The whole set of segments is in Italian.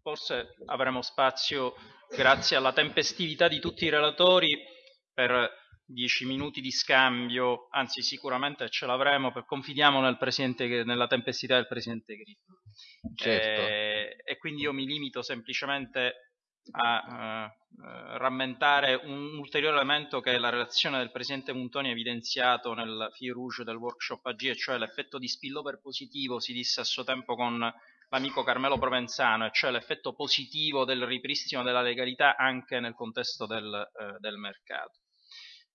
forse avremo spazio, grazie alla tempestività di tutti i relatori, per dieci minuti di scambio, anzi sicuramente ce l'avremo, confidiamo nel nella tempestività del Presidente Grillo. Certo. Eh, e quindi io mi limito semplicemente a uh, rammentare un ulteriore elemento che la relazione del Presidente Montoni ha evidenziato nel fil rouge del workshop AG, e cioè l'effetto di spillover positivo, si disse a suo tempo con l'amico Carmelo Provenzano, e cioè l'effetto positivo del ripristino della legalità anche nel contesto del, uh, del mercato.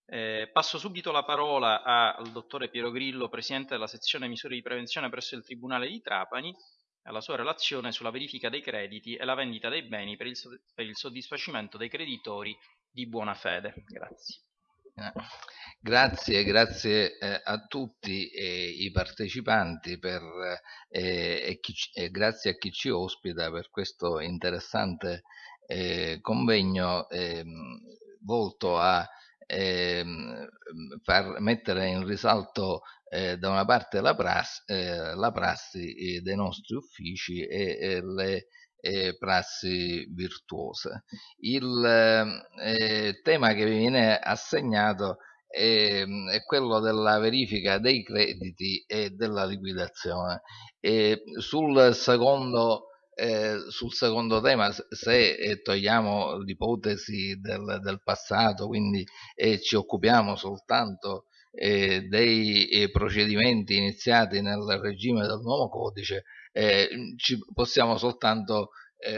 Eh, passo subito la parola al dottore Piero Grillo, Presidente della sezione misure di prevenzione presso il Tribunale di Trapani, alla sua relazione sulla verifica dei crediti e la vendita dei beni per il, per il soddisfacimento dei creditori di buona fede. Grazie. Eh, grazie, grazie eh, a tutti eh, i partecipanti per, eh, e, chi, e, grazie a chi ci ospita per questo interessante eh, convegno ehm, volto a ehm, far mettere in risalto eh, da una parte la, prassi, eh, la prassi eh, dei nostri uffici e, e le prassi virtuose. Il eh, tema che vi viene assegnato è, è, quello della verifica dei crediti e della liquidazione. E sul secondo eh, sul secondo tema, se eh, togliamo l'ipotesi del, del, passato, quindi eh, ci occupiamo soltanto eh, dei eh, procedimenti iniziati nel regime del nuovo codice, eh, ci possiamo soltanto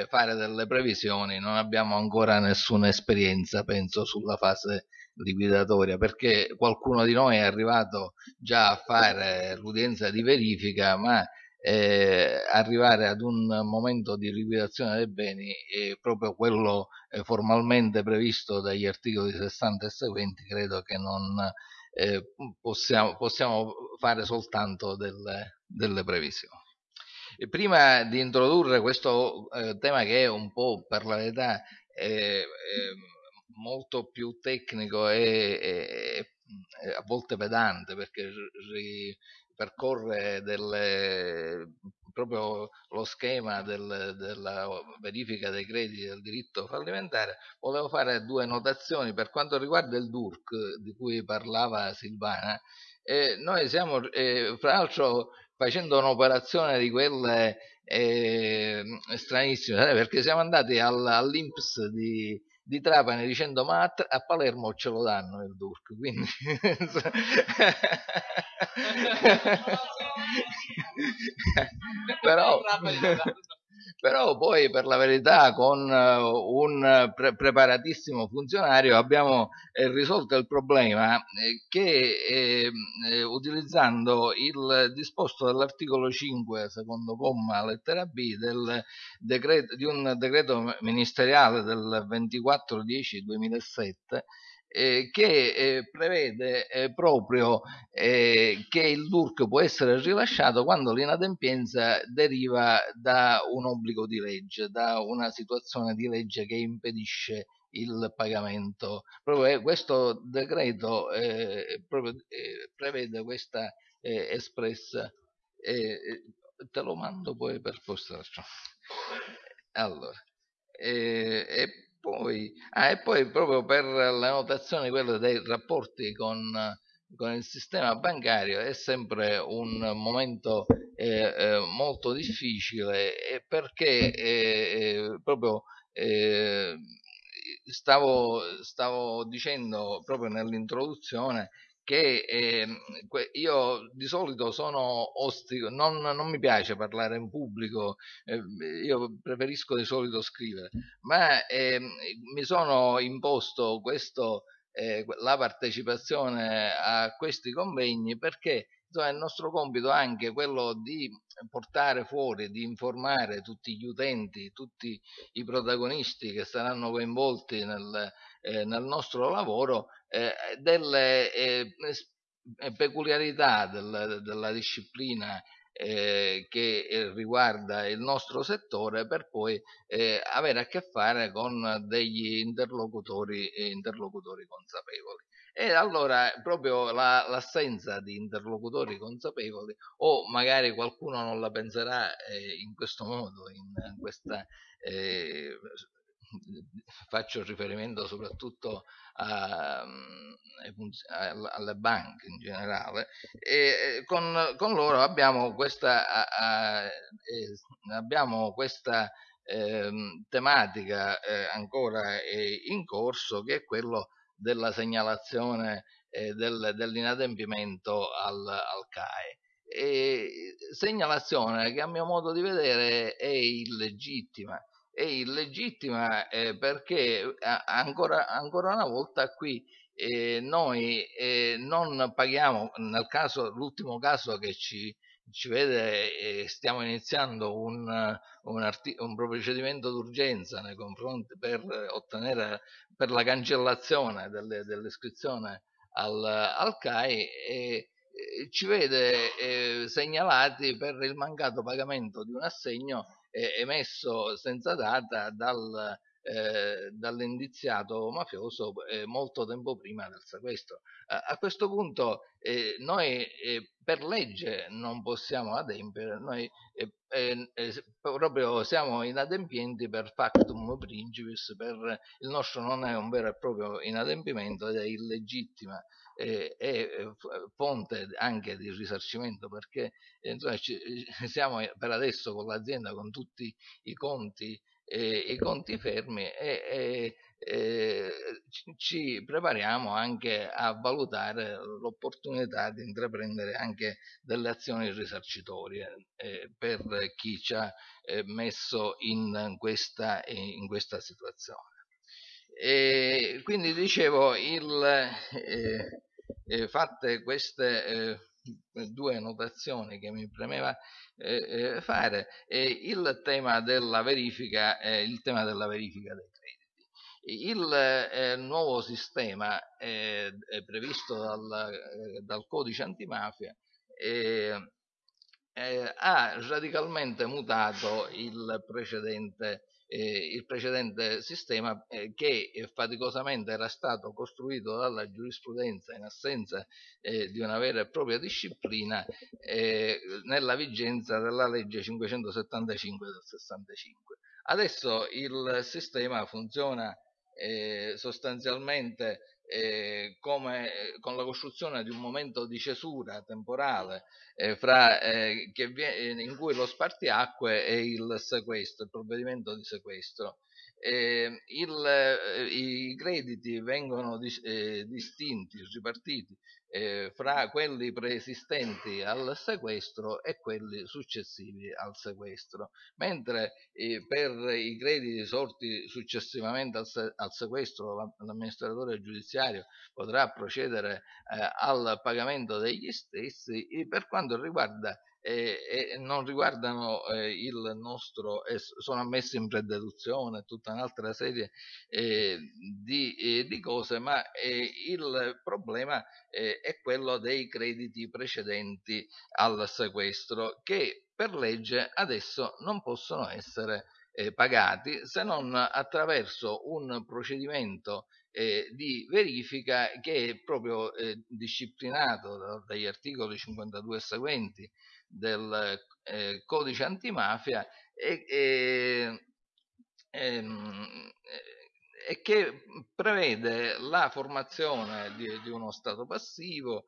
fare delle previsioni, non abbiamo ancora nessuna esperienza, penso, sulla fase liquidatoria, perché qualcuno di noi è arrivato già a fare l'udienza di verifica, ma eh, arrivare ad un momento di liquidazione dei beni eh, proprio quello eh, formalmente previsto dagli articoli 60 e seguenti credo che non eh, possiamo, possiamo, fare soltanto delle, delle previsioni. E prima di introdurre questo eh, tema che è un po' per la verità molto più tecnico e, e, e, a volte pedante perché ri, percorre delle, proprio lo schema del, della verifica dei crediti del diritto fallimentare, volevo fare due notazioni per quanto riguarda il DURC di cui parlava Silvana. Eh, noi stiamo, eh, fra l'altro, facendo un'operazione di quelle eh, stranissime, perché siamo andati all, all'Inps di, di Trapani dicendo ma a, Palermo ce lo danno il DURC quindi però però poi per la verità con eh, un pre- preparatissimo funzionario abbiamo eh, risolto il problema eh, che eh, eh, utilizzando il disposto dell'articolo 5 secondo comma lettera B del decreto, di un decreto ministeriale del 24 10 2007 eh, che eh, prevede eh, proprio eh, che il DURC può essere rilasciato quando l'inadempienza deriva da un obbligo di legge, da una situazione di legge che impedisce il pagamento. Proprio eh, questo decreto eh, proprio, prevede questa espressa. te lo mando poi per postaggio. Allora, e poi, ah, e poi proprio per la notazione quella dei rapporti con, con il sistema bancario è sempre un momento eh, eh, molto difficile perché eh, eh proprio eh, stavo, stavo dicendo proprio nell'introduzione che eh, io di solito sono ostico, non, non, mi piace parlare in pubblico, eh, io preferisco di solito scrivere, ma eh, mi sono imposto questo, eh, la partecipazione a questi convegni perché insomma, è il nostro compito anche quello di portare fuori, di informare tutti gli utenti, tutti i protagonisti che saranno coinvolti nel, eh, nel nostro lavoro eh, delle eh, peculiarità del, della disciplina eh, che eh, riguarda il nostro settore per poi eh, avere a che fare con degli interlocutori, interlocutori consapevoli. E allora proprio la, l'assenza di interlocutori consapevoli, o magari qualcuno non la penserà eh, in questo modo, in, in questa eh, faccio riferimento soprattutto a, alle banche in generale, e con, con loro abbiamo questa, a, abbiamo questa eh, tematica eh, ancora in corso che è quello della segnalazione eh, del, dell'inadempimento al, al CAE. E segnalazione che a mio modo di vedere è illegittima è illegittima eh, perché ancora, ancora, una volta qui eh, noi eh, non paghiamo, nel caso, l'ultimo caso che ci, ci vede, eh, stiamo iniziando un, un, arti- un procedimento d'urgenza nei confronti per ottenere per la cancellazione delle, dell'iscrizione al, al CAI e ci vede eh, segnalati per il mancato pagamento di un assegno eh, emesso senza data dal, eh, dall'indiziato mafioso eh, molto tempo prima del sequestro. A, a questo punto eh, noi eh, per legge non possiamo adempiere, noi eh, proprio siamo inadempienti per factum principis, per, il nostro non è un vero e proprio inadempimento ed è illegittima è fonte anche di risarcimento perché insomma, ci, siamo per adesso con l'azienda con tutti i conti, eh, i conti fermi e, e eh, ci prepariamo anche a valutare l'opportunità di intraprendere anche delle azioni risarcitorie eh, per chi ci ha eh, messo in questa, in questa situazione. E quindi dicevo, il, eh, eh, fatte queste eh, due annotazioni che mi premeva eh, eh fare, il tema della verifica, il tema della verifica dei crediti. Il eh, nuovo sistema eh, previsto dal, dal, codice antimafia ha radicalmente mutato il precedente eh, il precedente sistema eh, che faticosamente era stato costruito dalla giurisprudenza in assenza eh, di una vera e propria disciplina eh, nella vigenza della legge 575 del 65. Adesso il sistema funziona eh, sostanzialmente eh, come eh, con la costruzione di un momento di cesura temporale eh, fra, eh, viene, in cui lo spartiacque è il sequestro, il provvedimento di sequestro. Eh, il, eh, I crediti vengono dis, distinti, ripartiti eh, fra quelli preesistenti al sequestro e quelli successivi al sequestro, mentre eh, per i crediti sorti successivamente al, se- al sequestro l'amministratore giudiziario potrà procedere eh, al pagamento degli stessi, per quanto riguarda e, e non riguardano eh, il nostro, eh, sono ammessi in prededuzione, tutta un'altra serie eh, di, eh, di, cose, ma eh, il problema eh, è quello dei crediti precedenti al sequestro che per legge adesso non possono essere pagati se non attraverso un procedimento eh, di verifica che è proprio eh, disciplinato dagli articoli 52 e seguenti del eh, codice antimafia e, e, ehm, e, che prevede la formazione di, di uno stato passivo,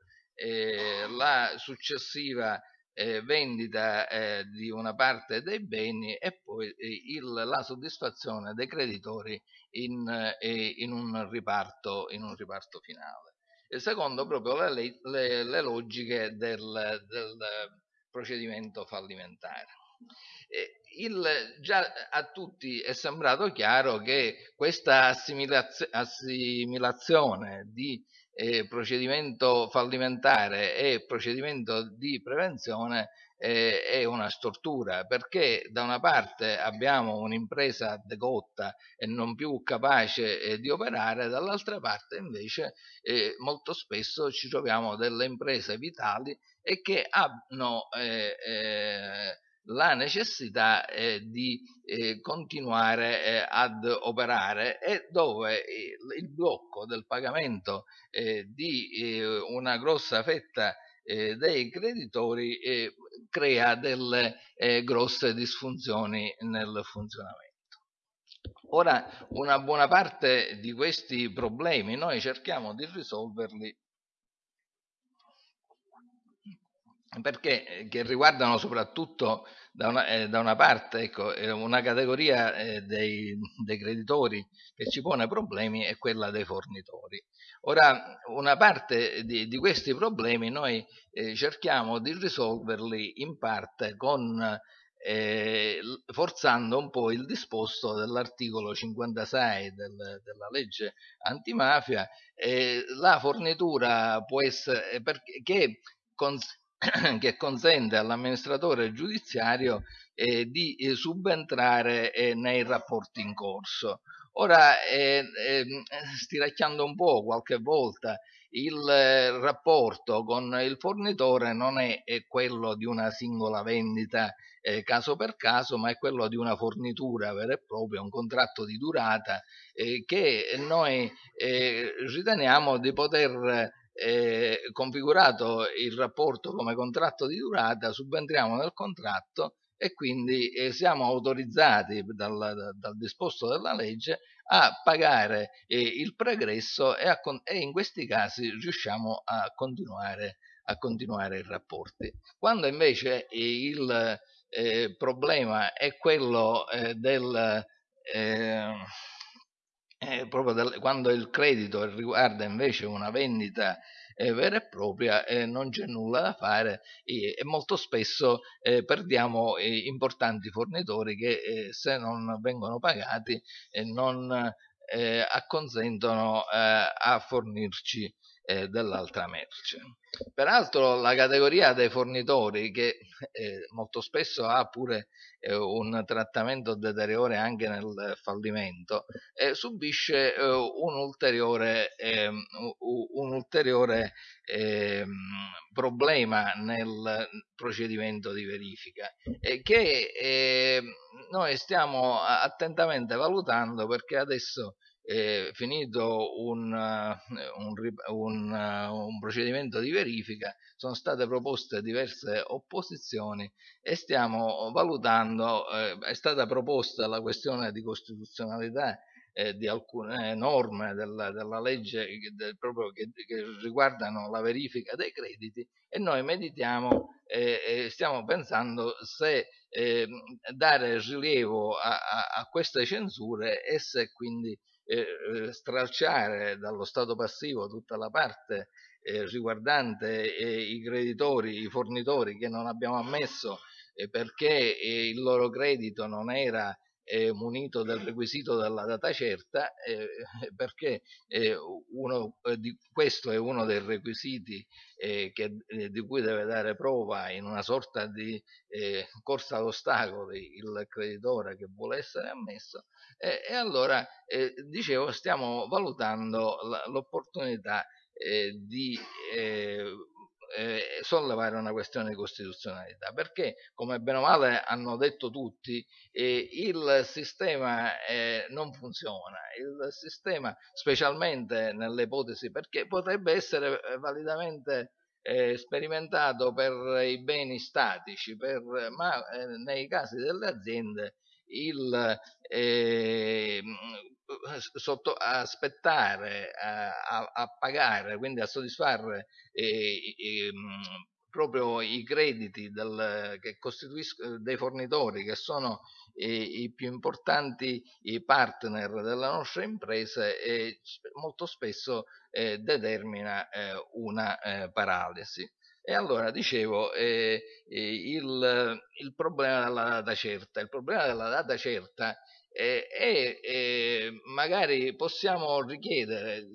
la successiva eh, vendita eh, di una parte dei beni e poi eh, il, la soddisfazione dei creditori in, in, un, riparto, in un riparto finale. E secondo proprio le, le, le logiche del, del procedimento fallimentare. Il, già a tutti è sembrato chiaro che questa assimilazio, assimilazione di eh, procedimento fallimentare e procedimento di prevenzione eh, è una stortura perché da una parte abbiamo un'impresa decotta e non più capace eh, di operare, dall'altra parte invece eh, molto spesso ci troviamo delle imprese vitali e che hanno eh, eh, la necessità eh, di eh, continuare eh, ad operare e dove il blocco del pagamento eh, di una grossa fetta dei creditori crea delle grosse disfunzioni nel funzionamento. Ora, una buona parte di questi problemi noi cerchiamo di risolverli perché eh, che riguardano soprattutto da una, eh, da una parte ecco, eh, una categoria eh, dei, dei, creditori che ci pone problemi è quella dei fornitori. Ora, una parte di, di questi problemi noi eh, cerchiamo di risolverli in parte con eh, forzando un po' il disposto dell'articolo 56 del, della legge antimafia, eh, la fornitura può essere perché cons- che consente all'amministratore giudiziario eh, di eh, subentrare eh, nei rapporti in corso. Ora, eh, ehm, stiracchiando un po' qualche volta, il eh, rapporto con il fornitore non è, è quello di una singola vendita eh, caso per caso, ma è quello di una fornitura vera e propria, un contratto di durata eh, che noi eh, riteniamo di poter eh, configurato il rapporto come contratto di durata, subentriamo nel contratto e quindi eh, siamo autorizzati dal, dal, disposto della legge a pagare eh, il pregresso e, a, e, in questi casi riusciamo a continuare, a continuare i rapporti. Quando invece il eh, problema è quello eh, del eh, eh, proprio del, quando il credito riguarda invece una vendita eh, vera e propria non c'è nulla da fare e, e molto spesso eh, perdiamo eh, importanti fornitori che eh, se non vengono pagati non acconsentono a fornirci eh, dell'altra merce. Peraltro la categoria dei fornitori, che eh, molto spesso ha pure eh, un trattamento deteriore anche nel fallimento, eh, subisce eh, un ulteriore, ehm, un ulteriore ehm, problema nel procedimento di verifica che ehm, noi stiamo attentamente valutando perché adesso eh, finito un, un, un, un, procedimento di verifica, sono state proposte diverse opposizioni e stiamo valutando, eh, è stata proposta la questione di costituzionalità eh, di alcune norme della, della legge del, proprio che, che, riguardano la verifica dei crediti e noi meditiamo e stiamo pensando se eh, dare rilievo a, a, a, queste censure e se quindi eh, stralciare dallo stato passivo tutta la parte eh, riguardante eh, i creditori, i fornitori che non abbiamo ammesso eh, perché eh, il loro credito non era eh, munito del requisito della data certa perché uno, di, questo è uno dei requisiti che, di cui deve dare prova in una sorta di corsa all'ostacoli il creditore che vuole essere ammesso e allora dicevo stiamo valutando l'opportunità di eh, sollevare una questione di costituzionalità, perché come bene o male hanno detto tutti, eh, il sistema eh, non funziona, il sistema specialmente nelle ipotesi, perché potrebbe essere eh, validamente eh, sperimentato per i beni statici, per, ma eh, nei casi delle aziende il eh, sotto, aspettare a, a, pagare, quindi a soddisfare eh, eh, proprio i crediti del, che costituiscono dei fornitori che sono i, i più importanti i partner della nostra impresa e molto spesso eh, determina eh, una eh, paralisi. E allora dicevo, eh, eh, il, il, problema della data certa, il problema della data certa eh, è, è magari possiamo richiedere,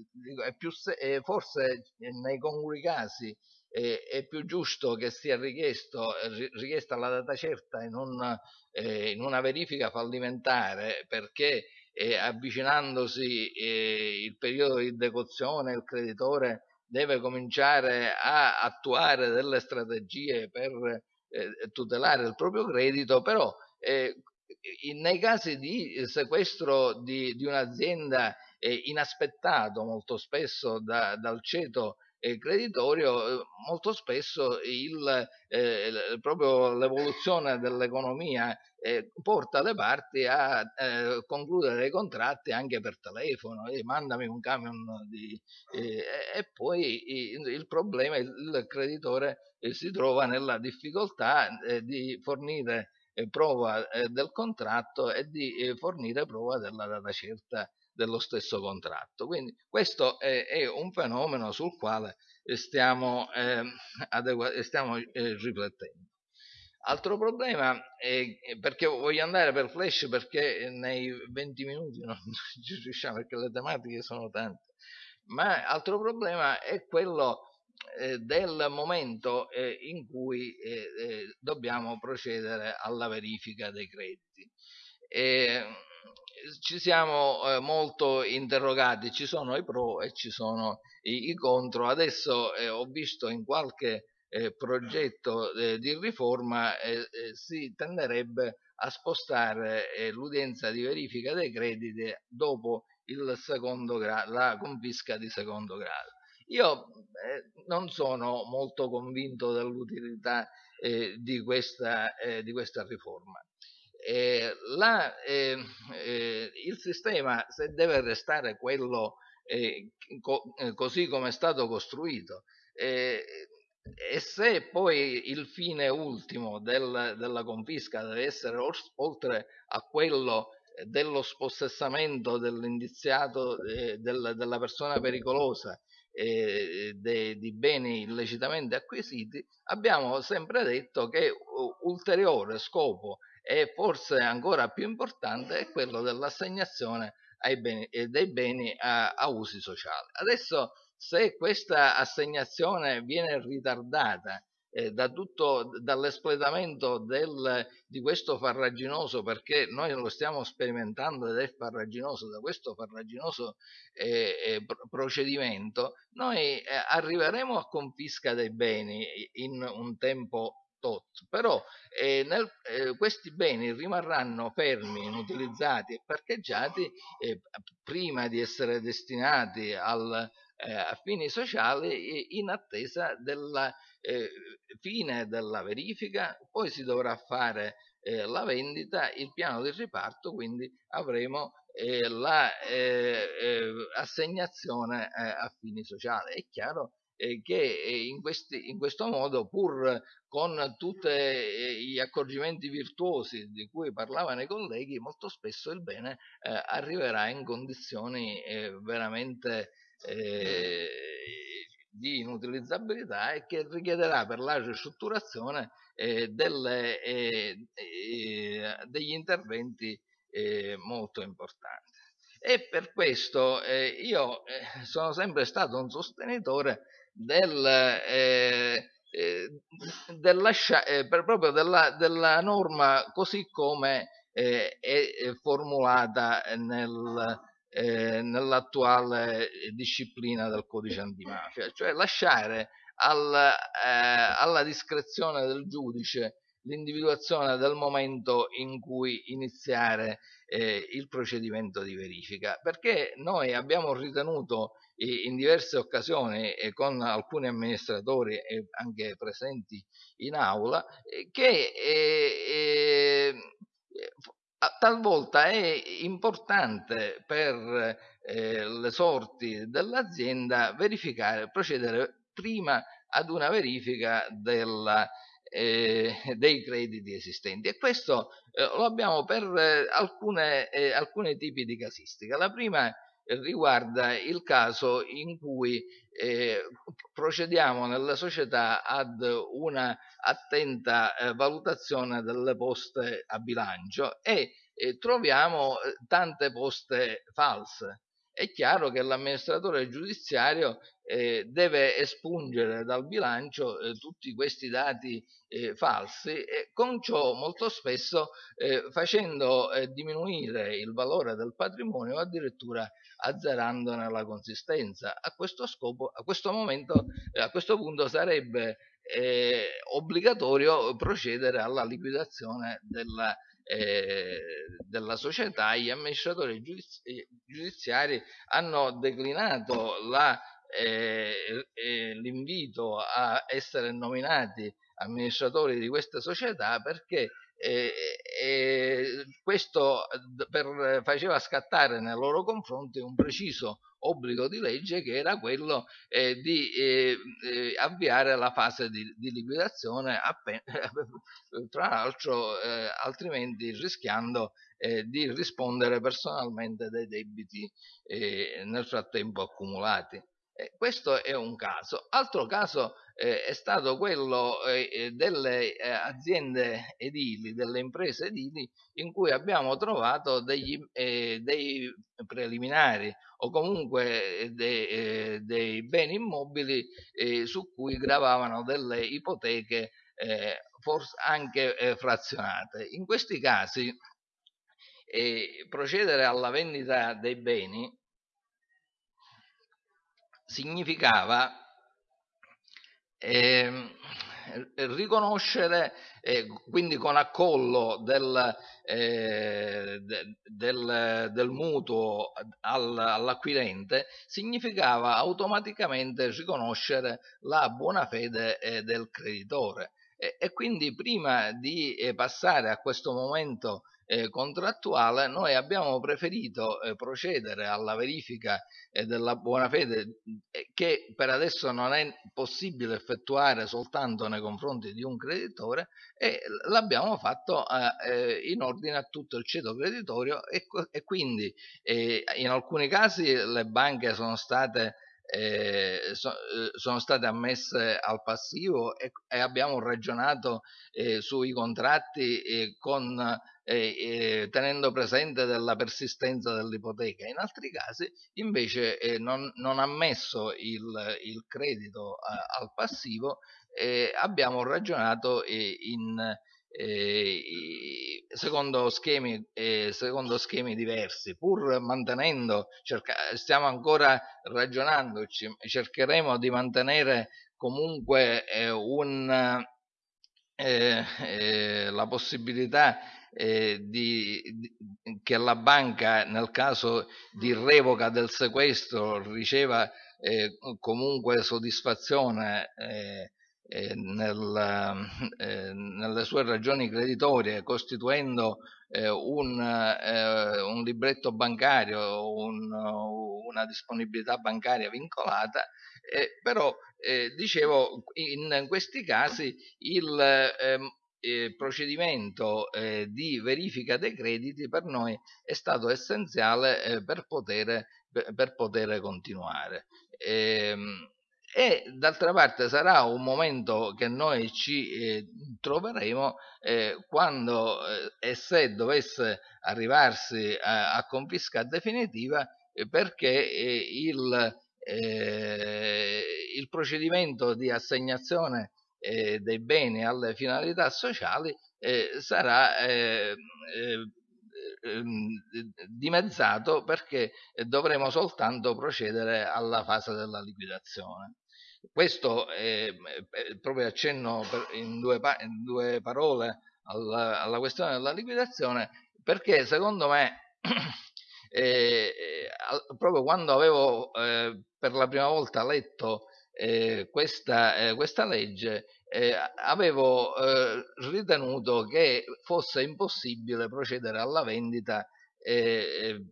più, è forse nei comuni casi è più giusto che sia richiesto, richiesta la data certa in, un, eh, in una verifica fallimentare perché eh, avvicinandosi eh, il periodo di decozione il creditore deve cominciare a attuare delle strategie per eh, tutelare il proprio credito, però eh, nei casi di sequestro di, di un'azienda eh, inaspettato molto spesso da, dal ceto creditorio, eh, molto spesso il, eh, proprio l'evoluzione dell'economia eh, porta le parti a eh, concludere dei contratti anche per telefono, eh, mandami un camion di, e poi il, problema, il, creditore si trova nella difficoltà di fornire prova del contratto e di fornire prova della data certa dello stesso contratto. Quindi questo è, è un fenomeno sul quale stiamo, eh, stiamo eh, riflettendo. Altro problema è perché voglio andare per flash perché nei 20 minuti non ci riusciamo perché le tematiche sono tante, ma altro problema è quello eh, del momento eh, in cui eh dobbiamo procedere alla verifica dei crediti ci siamo eh, molto interrogati, ci sono i pro e ci sono i, i contro. Adesso eh, ho visto in qualche eh, progetto eh, di riforma eh, eh, si tenderebbe a spostare l'udienza di verifica dei crediti dopo la confisca di secondo grado. Io non sono molto convinto dell'utilità di di questa riforma eh, la, eh, eh, il sistema, se deve restare quello eh, co eh, così come è stato costruito, eh, e se poi il fine ultimo del, della confisca deve essere oltre a quello dello spossessamento dell'indiziato del, della persona pericolosa eh, de, di beni illecitamente acquisiti, abbiamo sempre detto che ulteriore scopo e forse ancora più importante è quello dell'assegnazione beni, dei beni a, a usi sociali. Adesso se questa assegnazione viene ritardata eh, da dall'espletamento di questo farraginoso, perché noi lo stiamo sperimentando ed è farraginoso, da questo farraginoso eh, eh, procedimento, noi eh, arriveremo a confisca dei beni in un tempo tot, però eh, nel, eh, questi beni rimarranno fermi, inutilizzati e parcheggiati eh, prima di essere destinati al, eh, a fini sociali in attesa della eh, fine della verifica, poi si dovrà fare eh, la vendita, il piano di riparto, quindi avremo l'assegnazione la, a fini sociali. È chiaro che in, questi, in, questo modo, pur con tutti eh, gli accorgimenti virtuosi di cui parlavano i colleghi, molto spesso il bene eh, arriverà in condizioni eh, veramente eh, di inutilizzabilità e che richiederà per la ristrutturazione eh, delle, degli interventi molto importanti. E per questo io sono sempre stato un sostenitore del, eh, eh, del lascia, eh, proprio della, della, norma così come eh, è formulata nel, eh, nell'attuale disciplina del codice antimafia, cioè lasciare al, eh, alla discrezione del giudice l'individuazione del momento in cui iniziare eh, il procedimento di verifica, perché noi abbiamo ritenuto in diverse occasioni e con alcuni amministratori anche presenti in aula eh, che eh, eh, talvolta è importante per eh, le sorti dell'azienda verificare, procedere prima ad una verifica della, eh, dei crediti esistenti e questo eh, lo abbiamo per alcune, alcuni tipi di casistica. La prima riguarda il caso in cui eh, procediamo nella società ad una attenta eh, valutazione delle poste a bilancio e eh, troviamo tante poste false. È chiaro che l'amministratore giudiziario eh, deve espungere dal bilancio eh, tutti questi dati eh, falsi e con ciò molto spesso facendo diminuire il valore del patrimonio addirittura azzerandone la consistenza. A questo scopo, a questo momento, eh, a questo punto sarebbe eh, obbligatorio procedere alla liquidazione della, eh, della società. Gli amministratori giudizi- giudiziari hanno declinato la eh, eh, l'invito a essere nominati amministratori di queste società perché eh, eh, questo per, faceva scattare nei loro confronti un preciso obbligo di legge che era quello eh, di eh, eh, avviare la fase di, di liquidazione tra l'altro eh, altrimenti rischiando eh, di rispondere personalmente dei debiti eh, nel frattempo accumulati. questo è un caso. Altro caso eh, è stato quello eh, eh, delle eh, aziende edili, delle imprese edili, in cui abbiamo trovato degli, eh, dei preliminari o comunque eh, dei, dei beni immobili su cui gravavano delle ipoteche forse anche frazionate. In questi casi procedere alla vendita dei beni significava eh, riconoscere, eh, quindi con accollo del, eh, de, del, del mutuo al, all'acquirente, significava automaticamente riconoscere la buona fede eh, del creditore. E, e, quindi prima di eh, passare a questo momento eh, contrattuale, noi abbiamo preferito eh, procedere alla verifica eh, della buona fede eh, che per adesso non è possibile effettuare soltanto nei confronti di un creditore e l'abbiamo fatto eh, eh, in ordine a tutto il ceto creditorio e, e quindi in alcuni casi le banche sono state eh, so, eh, sono state ammesse al passivo e, e abbiamo ragionato eh, sui contratti con eh, tenendo presente della persistenza dell'ipoteca. In altri casi invece eh, non, non ammesso il, il credito a, al passivo, eh, abbiamo ragionato in, secondo schemi, secondo, schemi, diversi, pur mantenendo, cerca, stiamo ancora ragionando, cercheremo di mantenere comunque un, eh, eh, la possibilità eh, di, di, che la banca nel caso di revoca del sequestro riceva eh, comunque soddisfazione eh, eh nel, eh, nelle sue ragioni creditorie costituendo eh, un, un, libretto bancario, un, una disponibilità bancaria vincolata, però dicevo in questi casi il ehm, eh, procedimento eh, di verifica dei crediti per noi è stato essenziale eh, per, poter, per, poter, continuare. Ehm, e d'altra parte sarà un momento che noi ci eh, troveremo eh, quando eh, e se dovesse arrivarsi a, a confisca definitiva perché il, il procedimento di assegnazione eh, dei beni alle finalità sociali eh, sarà eh, eh, ehm, dimezzato perché dovremo soltanto procedere alla fase della liquidazione. Questo è, proprio accenno in due, in due parole alla, alla, questione della liquidazione perché secondo me eh, proprio quando avevo eh, per la prima volta letto eh, questa, eh, questa, legge eh, avevo eh, ritenuto che fosse impossibile procedere alla vendita eh,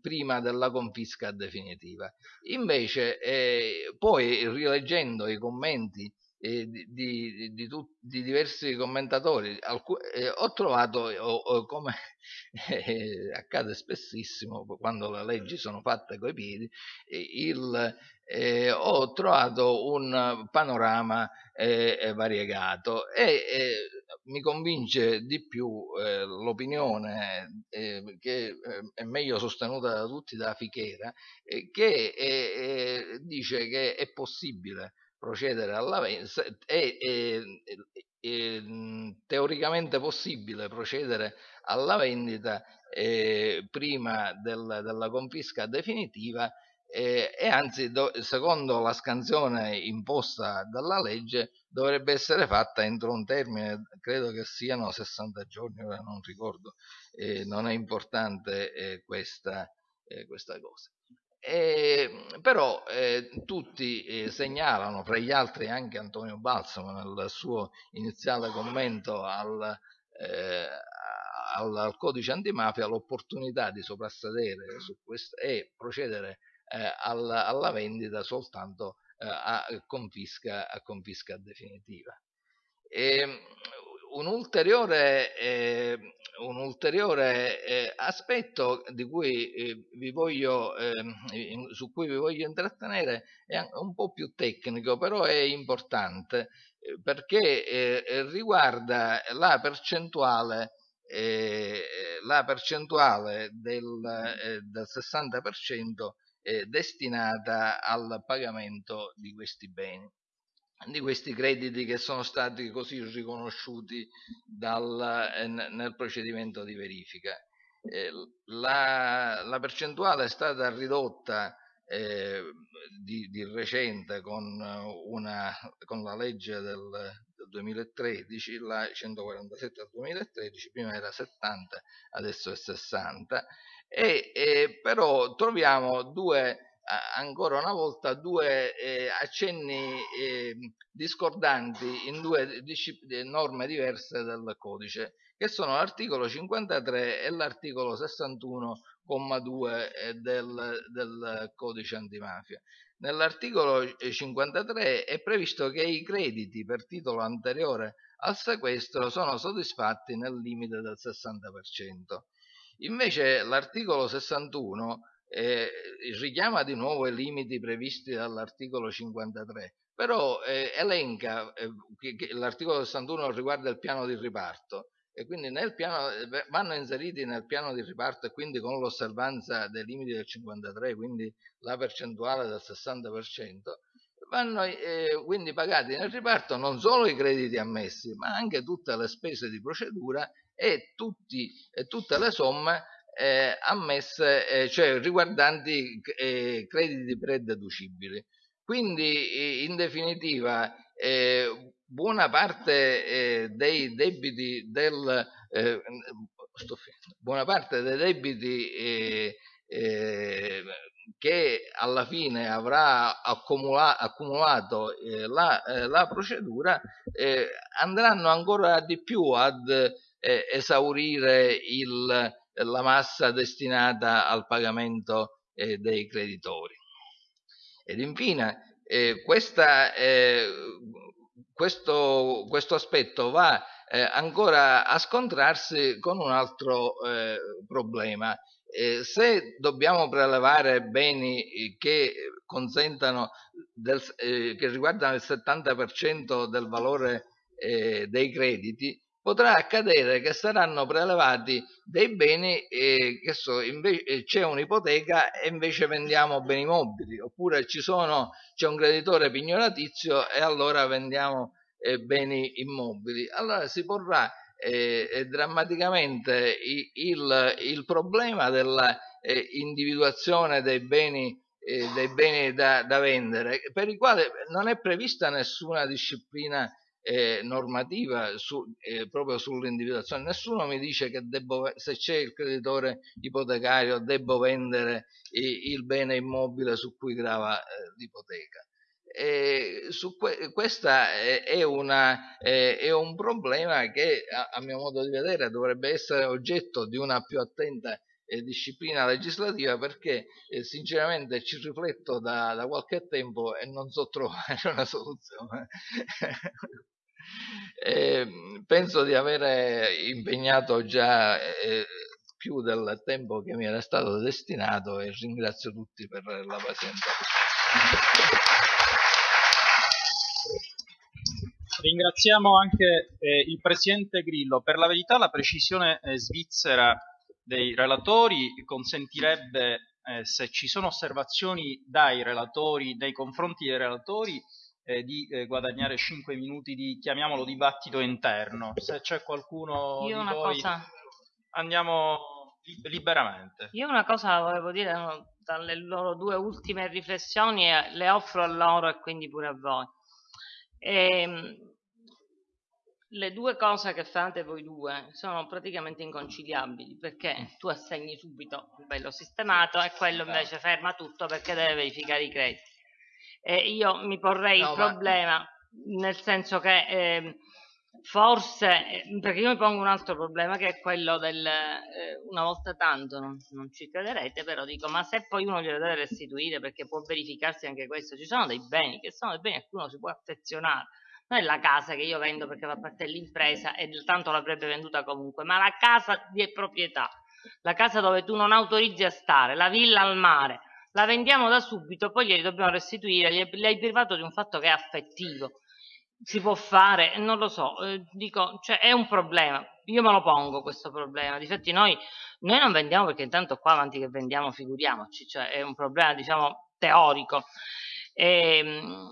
prima della confisca definitiva. Invece, poi rileggendo i commenti di, di, di, tu, di, diversi commentatori. Eh, ho trovato ho, ho, come eh, accade spessissimo quando le leggi sono fatte coi piedi il, eh, ho trovato un panorama eh, variegato e eh, mi convince di più eh, l'opinione eh, che eh, è meglio sostenuta da tutti da Fichera che dice che è possibile procedere alla vendita è, è, è, teoricamente possibile procedere alla vendita prima del, della confisca definitiva e, e anzi do, secondo la scansione imposta dalla legge dovrebbe essere fatta entro un termine, credo che siano 60 giorni, ora non ricordo, eh, non è importante eh, questa, eh, questa cosa. Eh, però eh, tutti eh, segnalano, fra gli altri anche Antonio Balsamo nel suo iniziale commento al, eh, al, al codice antimafia, l'opportunità di soprassedere su questo e procedere eh, alla, alla, vendita soltanto eh, a confisca, a, confisca, definitiva. E, un ulteriore, eh, un ulteriore eh, aspetto cui, eh, voglio, ehm, su cui vi voglio intrattenere è un po' più tecnico, però è importante eh, perché eh, riguarda la percentuale, eh, la percentuale del, del 60% destinata al pagamento di questi beni di questi crediti che sono stati così riconosciuti dal, eh, nel procedimento di verifica. Eh, la, la, percentuale è stata ridotta eh, di, di, recente con, una, con, la legge del, del 2013, la 147 del 2013, prima era 70, adesso è 60, e, e però troviamo due ancora una volta due eh, accenni eh, discordanti in due norme diverse del codice, che sono l'articolo 53 e l'articolo 61,2 eh, del, del codice antimafia. Nell'articolo 53 è previsto che i crediti per titolo anteriore al sequestro sono soddisfatti nel limite del 60%. Invece l'articolo 61 eh, richiama di nuovo i limiti previsti dall'articolo 53, però eh, elenca eh, che, l'articolo 61 riguarda il piano di riparto e quindi nel piano, eh, vanno inseriti nel piano di riparto e quindi con l'osservanza dei limiti del 53, quindi la percentuale del 60%, vanno eh, quindi pagati nel riparto non solo i crediti ammessi, ma anche tutte le spese di procedura e, tutti, e tutte le somme eh, ammesse, eh, cioè riguardanti eh, crediti prededucibili. Quindi in definitiva eh, buona parte eh, dei debiti del eh, buona parte dei debiti che alla fine avrà accumula accumulato la, la, procedura andranno ancora di più ad esaurire il, la massa destinata al pagamento eh, dei creditori. Ed infine, eh, questa, eh, questo, questo, aspetto va eh, ancora a scontrarsi con un altro eh, problema. Eh, se dobbiamo prelevare beni che del, che riguardano il 70% del valore dei crediti, potrà accadere che saranno prelevati dei beni eh, eh, c'è un'ipoteca e invece vendiamo beni mobili, oppure c'è un creditore pignoratizio e allora vendiamo eh, beni immobili. Allora si porrà eh, eh drammaticamente il, il, problema dell'individuazione dei beni dei beni da, da, vendere, per i quali non è prevista nessuna disciplina eh, normativa su, eh, proprio sull'individuazione. Nessuno mi dice che debbo, se c'è il creditore ipotecario devo vendere i, il bene immobile su cui grava eh, l'ipoteca. Que, questo è, è, è, un problema che a, a, mio modo di vedere dovrebbe essere oggetto di una più attenta eh, disciplina legislativa perché eh, sinceramente ci rifletto da, da, qualche tempo e non so trovare una soluzione eh, penso di aver impegnato già eh, più del tempo che mi era stato destinato e ringrazio tutti per la pazienza. Ringraziamo anche eh, il Presidente Grillo. Per la verità la precisione eh, svizzera dei relatori consentirebbe, eh, se ci sono osservazioni dai relatori, nei confronti dei relatori, eh, di eh, guadagnare 5 minuti di, chiamiamolo, dibattito interno. Se c'è qualcuno Io di voi, cosa... andiamo liberamente. Io una cosa volevo dire, dalle loro due ultime riflessioni, le offro a loro e quindi pure a voi. E, ehm, le due cose che fate voi due sono praticamente inconciliabili perché tu assegni subito il bello sistemato e quello invece ferma tutto perché deve verificare i crediti. E io mi porrei no, il problema ma... nel senso che eh, forse, perché io mi pongo un altro problema che è quello del eh, una volta tanto, non, non, ci crederete, però dico, ma se poi uno glielo deve restituire perché può verificarsi anche questo, ci sono dei beni che sono dei beni a cui uno si può affezionare. Non è la casa che io vendo perché fa parte dell'impresa e tanto l'avrebbe venduta comunque, ma la casa di proprietà, la casa dove tu non autorizzi a stare, la villa al mare, la vendiamo da subito, poi glieli dobbiamo restituire, gli hai privato di un fatto che è affettivo. Si può fare, non lo so, eh, dico, cioè è un problema, io me lo pongo questo problema, difatti noi, noi non vendiamo perché intanto qua avanti che vendiamo figuriamoci, cioè è un problema diciamo teorico, e, ehm,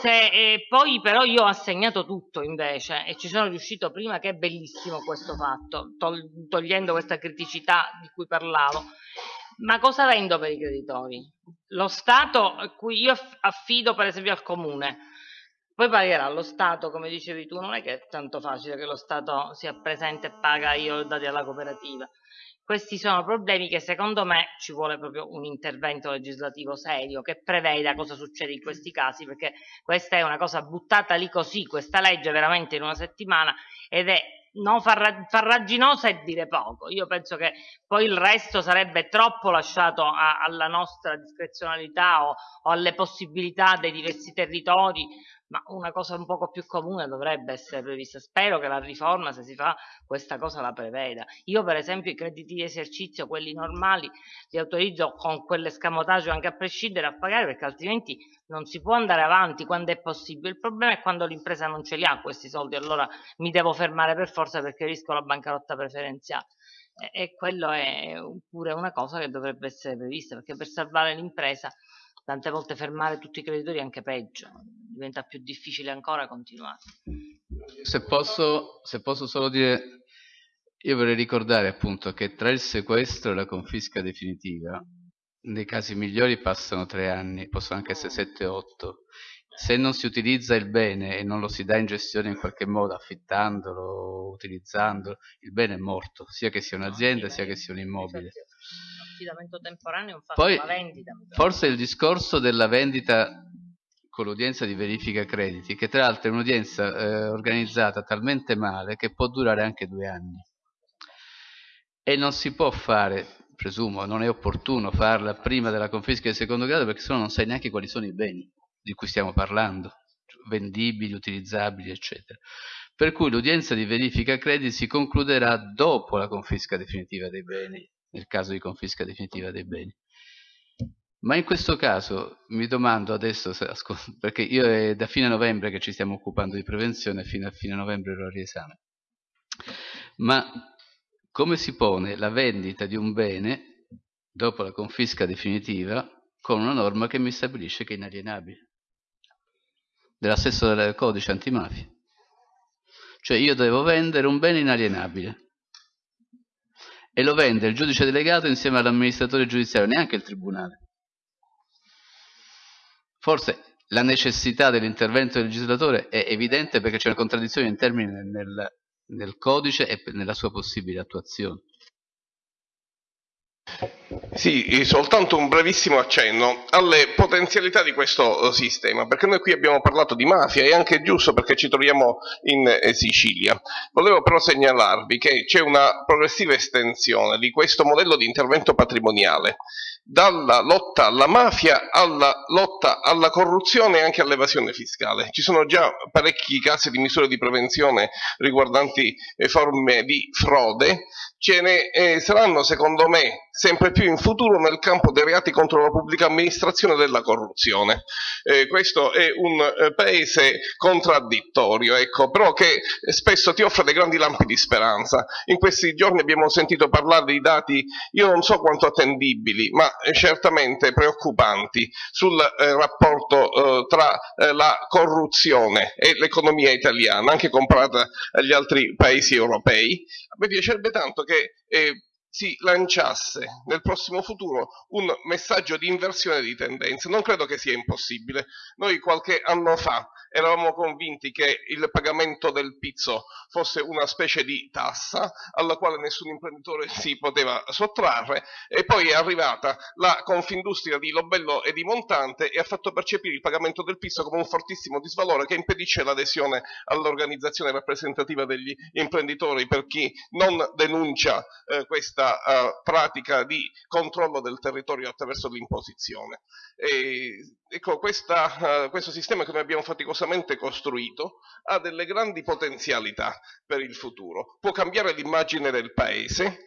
se, e poi però io ho assegnato tutto invece e ci sono riuscito prima che è bellissimo questo fatto, togliendo questa criticità di cui parlavo. Ma cosa vendo per i creditori? Lo Stato cui io affido per esempio al comune, poi pagherà lo Stato, come dicevi tu, non è che è tanto facile che lo Stato sia presente e paga io ho dati alla cooperativa. Questi sono problemi che secondo me ci vuole proprio un intervento legislativo serio che preveda cosa succede in questi casi, perché questa è una cosa buttata lì così, questa legge veramente in una settimana ed è non farra, farraginosa e dire poco. Io penso che poi il resto sarebbe troppo lasciato a, alla nostra discrezionalità o, o alle possibilità dei diversi territori ma una cosa un poco più comune dovrebbe essere prevista. Spero che la riforma, se si fa, questa cosa la preveda. Io, per esempio, i crediti di esercizio, quelli normali, li autorizzo con quell'escamotaggio anche a prescindere a pagare, perché altrimenti non si può andare avanti quando è possibile. Il problema è quando l'impresa non ce li ha questi soldi, allora mi devo fermare per forza perché rischio la bancarotta preferenziale. E, quello è pure una cosa che dovrebbe essere prevista, perché per salvare l'impresa tante volte fermare tutti i creditori è anche peggio, diventa più difficile ancora continuare. Se posso, se posso solo dire, io vorrei ricordare appunto che tra il sequestro e la confisca definitiva, nei casi migliori passano tre anni, possono anche essere sette o otto. Se non si utilizza il bene e non lo si dà in gestione in qualche modo, affittandolo, utilizzandolo, il bene è morto, sia che sia un'azienda sia che sia un immobile affidamento temporaneo è un fatto Poi, la vendita. Forse il discorso della vendita con l'udienza di verifica crediti, che tra l'altro è un'udienza eh, organizzata talmente male che può durare anche due anni. E non si può fare, presumo, non è opportuno farla prima della confisca del secondo grado perché sennò non sai neanche quali sono i beni di cui stiamo parlando, vendibili, utilizzabili, eccetera. Per cui l'udienza di verifica crediti si concluderà dopo la confisca definitiva dei beni nel caso di confisca definitiva dei beni. Ma in questo caso mi domando adesso, perché io è da fine novembre che ci stiamo occupando di prevenzione, fino a fine novembre ero a riesame, ma come si pone la vendita di un bene dopo la confisca definitiva con una norma che mi stabilisce che è inalienabile, della stessa del codice antimafia. Cioè io devo vendere un bene inalienabile e lo vende il giudice delegato insieme all'amministratore giudiziario, neanche il tribunale. Forse la necessità dell'intervento del legislatore è evidente perché c'è una contraddizione in termini nel, nel codice e nella sua possibile attuazione. Sì, soltanto un brevissimo accenno alle potenzialità di questo eh, sistema, perché noi qui abbiamo parlato di mafia, è anche giusto perché ci troviamo in eh, Sicilia. Volevo però segnalarvi che c'è una progressiva estensione di questo modello di intervento patrimoniale, dalla lotta alla mafia alla lotta alla corruzione e anche all'evasione fiscale. Ci sono già parecchi casi di misure di prevenzione riguardanti eh, forme di frode, ce ne eh, saranno secondo me sempre più in futuro nel campo dei reati contro la pubblica amministrazione e della corruzione. Eh, questo è un eh, paese contraddittorio, ecco, però che spesso ti offre dei grandi lampi di speranza. In questi giorni abbiamo sentito parlare di dati, io non so quanto attendibili, ma certamente preoccupanti sul eh, rapporto eh, tra la corruzione e l'economia italiana, anche comparata agli altri paesi europei. A me piacerebbe tanto che eh, si lanciasse nel prossimo futuro un messaggio di inversione di tendenza. Non credo che sia impossibile. Noi qualche anno fa eravamo convinti che il pagamento del pizzo fosse una specie di tassa alla quale nessun imprenditore si poteva sottrarre e poi è arrivata la Confindustria di Lobello e di Montante e ha fatto percepire il pagamento del pizzo come un fortissimo disvalore che impedisce l'adesione all'organizzazione rappresentativa degli imprenditori per chi non denuncia eh, questa questa uh, pratica di controllo del territorio attraverso l'imposizione. Ecco, questa, uh, questo sistema che noi abbiamo faticosamente costruito ha delle grandi potenzialità per il futuro, può cambiare l'immagine del paese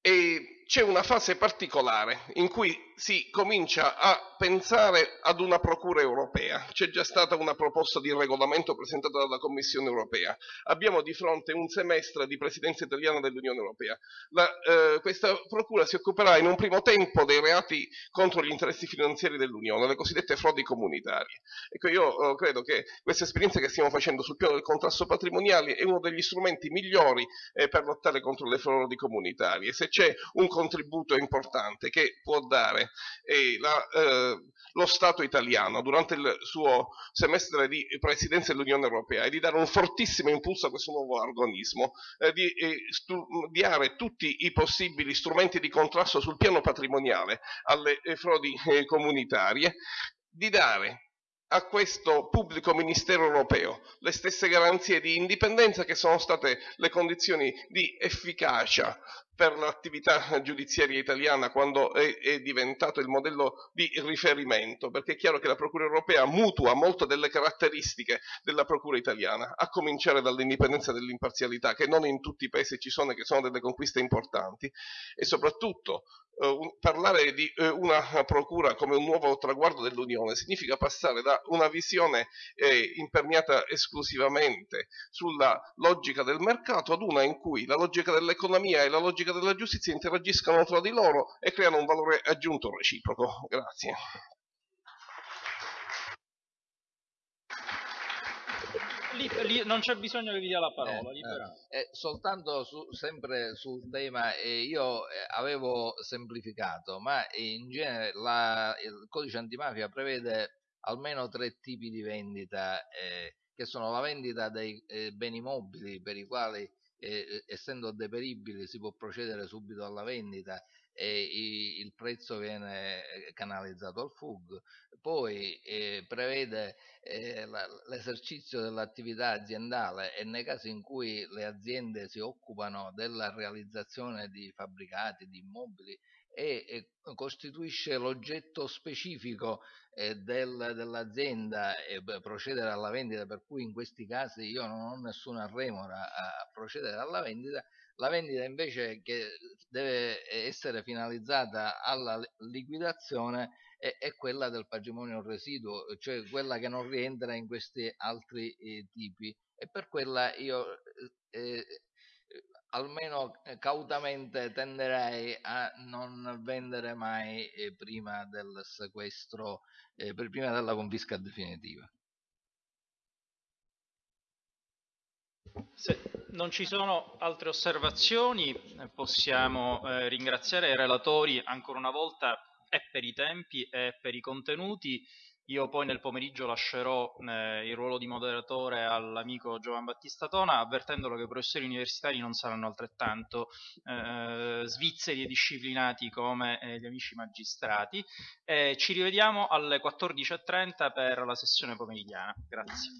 e c'è una fase particolare in cui si comincia a pensare ad una procura europea. C'è già stata una proposta di regolamento presentata dalla Commissione europea. Abbiamo di fronte un semestre di presidenza italiana dell'Unione europea. La, eh, questa procura si occuperà in un primo tempo dei reati contro gli interessi finanziari dell'Unione, le cosiddette frodi comunitarie. Ecco, io eh, credo che questa esperienza che stiamo facendo sul piano del contrasto patrimoniale è uno degli strumenti migliori eh, per lottare contro le frodi comunitarie. Se c'è un contributo importante che può dare eh, la, eh, lo Stato italiano durante il suo semestre di presidenza dell'Unione Europea è di dare un fortissimo impulso a questo nuovo organismo, eh, di studiare tutti i possibili strumenti di contrasto sul piano patrimoniale alle eh, frodi eh, comunitarie, di dare a questo pubblico ministero europeo le stesse garanzie di indipendenza che sono state le condizioni di efficacia per l'attività giudiziaria italiana quando è, è, diventato il modello di riferimento, perché è chiaro che la Procura europea mutua molto delle caratteristiche della Procura italiana, a cominciare dall'indipendenza e dall'imparzialità, che non in tutti i paesi ci sono e che sono delle conquiste importanti, e soprattutto eh, un, parlare di eh, una Procura come un nuovo traguardo dell'Unione significa passare da una visione eh, imperniata esclusivamente sulla logica del mercato ad una in cui la logica dell'economia e la logica logica della giustizia interagiscano tra di loro e creano un valore aggiunto reciproco. Grazie. Lì, lì, non c'è bisogno che vi dia la parola. Eh, eh, soltanto su, sempre sul tema, eh, io eh, avevo semplificato, ma in genere la, il codice antimafia prevede almeno tre tipi di vendita, eh, che sono la vendita dei eh, beni mobili per i quali eh, essendo deperibili si può procedere subito alla vendita e il prezzo viene eh, canalizzato al FUG, poi eh, prevede eh, l'esercizio dell'attività aziendale e nei casi in cui le aziende si occupano della realizzazione di fabbricati, di immobili e, costituisce l'oggetto specifico eh, del, dell'azienda e procedere alla vendita, per cui in questi casi io non ho nessuna remora a procedere alla vendita, la vendita invece che deve essere finalizzata alla liquidazione è, è quella del patrimonio residuo, cioè quella che non rientra in questi altri eh, tipi. E per quella io eh, almeno eh, cautamente tenderei a non vendere mai eh, prima del sequestro, eh, prima della confisca definitiva. Se non ci sono altre osservazioni, possiamo eh, ringraziare i relatori ancora una volta e per i tempi e per i contenuti. Io poi nel pomeriggio lascerò eh, il ruolo di moderatore all'amico Giovan Battista Tona, avvertendolo che i professori universitari non saranno altrettanto eh, svizzeri e disciplinati come eh, gli amici magistrati. ci rivediamo alle 14.30 per la sessione pomeridiana. Grazie.